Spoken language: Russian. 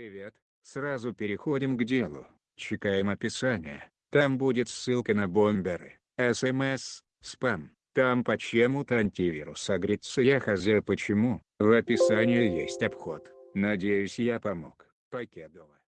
Привет, сразу переходим к делу, чекаем описание, там будет ссылка на бомберы, СМС, спам, там почему-то антивирус агрится я хз почему, в описании есть обход, надеюсь я помог, покедова.